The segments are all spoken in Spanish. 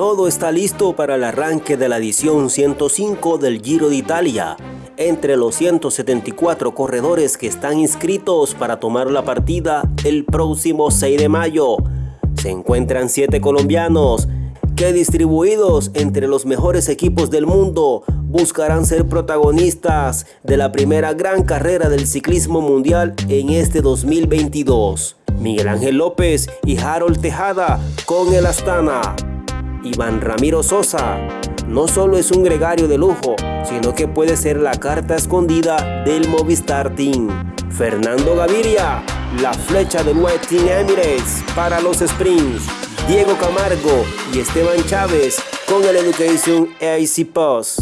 Todo está listo para el arranque de la edición 105 del Giro de Italia. Entre los 174 corredores que están inscritos para tomar la partida el próximo 6 de mayo, se encuentran 7 colombianos que distribuidos entre los mejores equipos del mundo buscarán ser protagonistas de la primera gran carrera del ciclismo mundial en este 2022. Miguel Ángel López y Harold Tejada con el Astana. Iván Ramiro Sosa no solo es un gregario de lujo, sino que puede ser la carta escondida del Movistar Team. Fernando Gaviria, la flecha del White Team Emirates para los sprints. Diego Camargo y Esteban Chávez con el Education AC Post.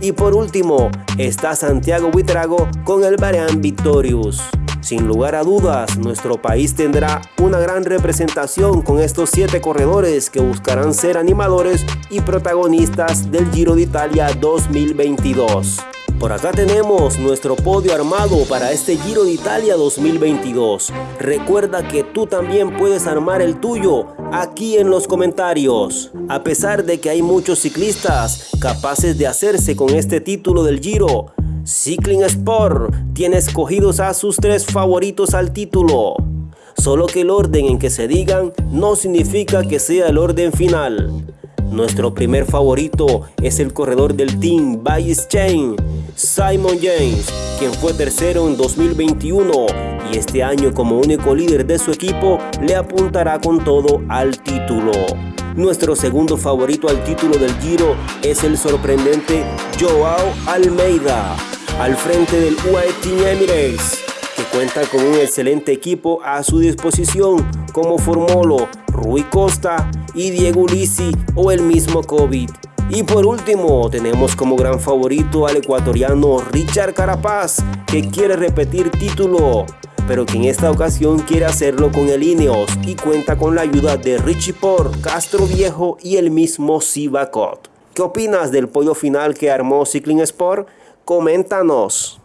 Y por último está Santiago Buitrago con el Barean Victorious. Sin lugar a dudas, nuestro país tendrá una gran representación con estos siete corredores que buscarán ser animadores y protagonistas del Giro de Italia 2022. Por acá tenemos nuestro podio armado para este Giro de Italia 2022. Recuerda que tú también puedes armar el tuyo aquí en los comentarios. A pesar de que hay muchos ciclistas capaces de hacerse con este título del Giro, Cycling Sport tiene escogidos a sus tres favoritos al título. Solo que el orden en que se digan no significa que sea el orden final. Nuestro primer favorito es el corredor del team Bayes Chain, Simon James, quien fue tercero en 2021 y este año como único líder de su equipo le apuntará con todo al título. Nuestro segundo favorito al título del Giro es el sorprendente Joao Almeida, al frente del UAE Team Emirates, que cuenta con un excelente equipo a su disposición como Formolo, Rui Costa y Diego Lisi o el mismo COVID. Y por último, tenemos como gran favorito al ecuatoriano Richard Carapaz, que quiere repetir título, pero que en esta ocasión quiere hacerlo con el Ineos y cuenta con la ayuda de Richie Por, Castro Viejo y el mismo Sivakot. ¿Qué opinas del pollo final que armó Cycling Sport? Coméntanos.